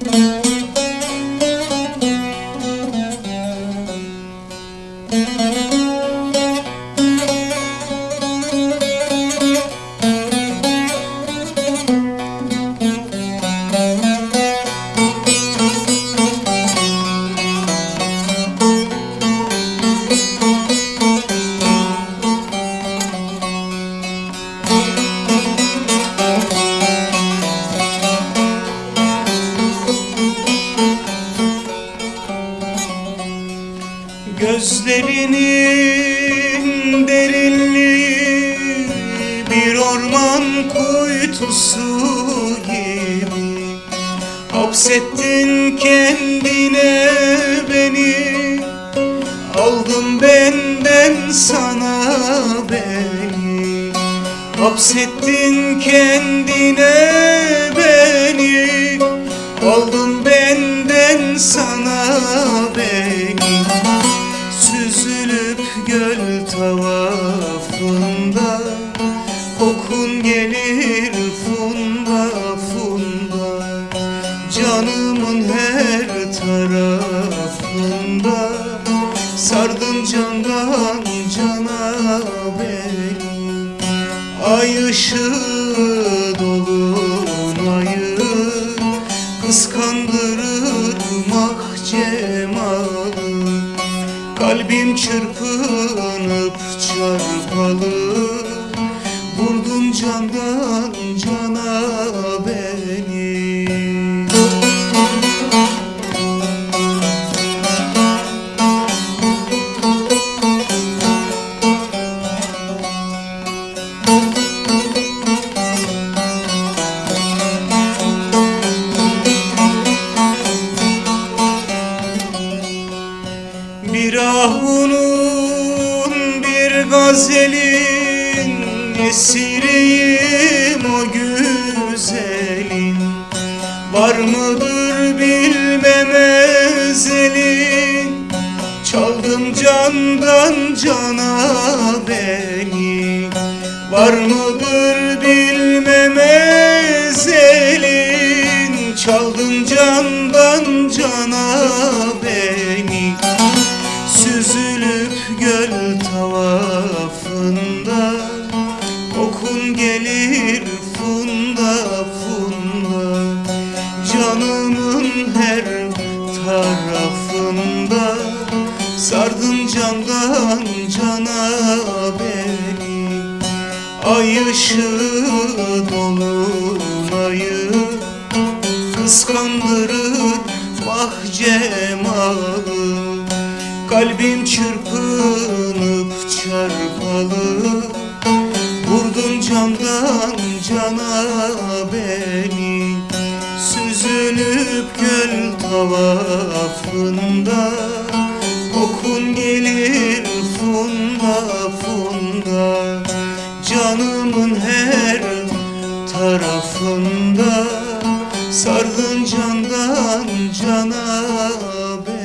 Música Ellerinin derinliği bir orman kuytusu gibi. Hapsettin kendine beni Aldın benden sana beni. Hapsettin kendine beni Aldın benden sana Kokun gelir funda funda Canımın her tarafında. Sardın candan cana beni Ay ışığı dolunayı. Kıskandırır mah cemalı Kalbim çırpınıp çarpalı candan cana beni. Bir ahunun bir gazelin Esiriyim Var mıdır bilmem ezelin Çaldım candan cana beni. Var mıdır bilmem ezelin Çaldın candan cana beni. Süzülüp göl tavafında Kokun gelir tarafında Sardın candan cana beni. Ay ışığı dolunayı Kıskandırır mah cemalı Kalbim çırpınıp çarpalı. Vurdun candan cana beni gül tavafında Kokun gelir funda funda. Canımın her tarafında Sardın candan cana ben